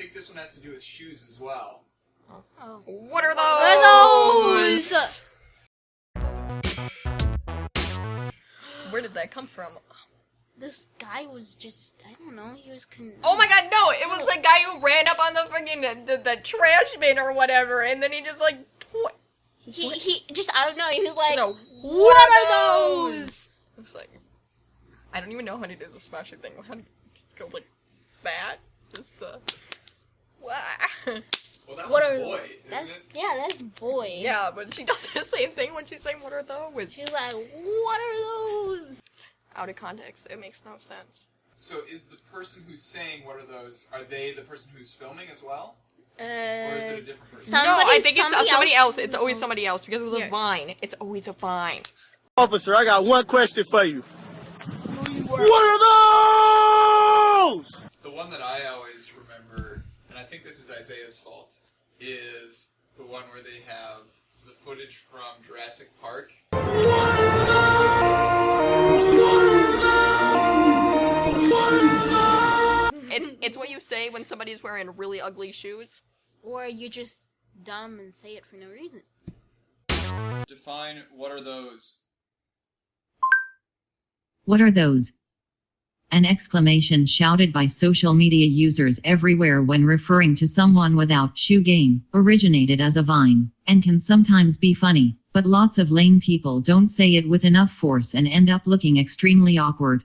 think this one has to do with shoes as well. Oh. What are are those? those? Where did that come from? This guy was just, I don't know, he was con- Oh my god, no! It was the guy who ran up on the fucking the, the, the trash bin or whatever, and then he just like. What? He, he just, I don't know, he was like, No. what are those? I was like, I don't even know how to do the smashing thing. How do you go like that? Just the. Wah. Well, that What was are- boy, That's, isn't it? yeah, that's boy. yeah, but she does the same thing when she's saying "What are those?" She's like, what are those? Out of context, it makes no sense. So is the person who's saying what are those? Are they the person who's filming as well, Uh, or is it a different person? some- no, I Somebody- think it's uh, somebody somebody else. else- It's always somebody else because it was Here. a vine. It's always a vine. Officer, I got one question for you. What are those? The one that I always remember, and I think this is Isaiah's fault, is the one where they have the footage from Jurassic Park. It, it's what you say when somebody's wearing really ugly shoes. or you're just dumb and say it for no reason. Define what are those? What are those? An exclamation shouted by social media users everywhere when referring to someone without shoe game, originated as a vine, and can sometimes be funny, but lots of lame people don't say it with enough force and end up looking extremely awkward.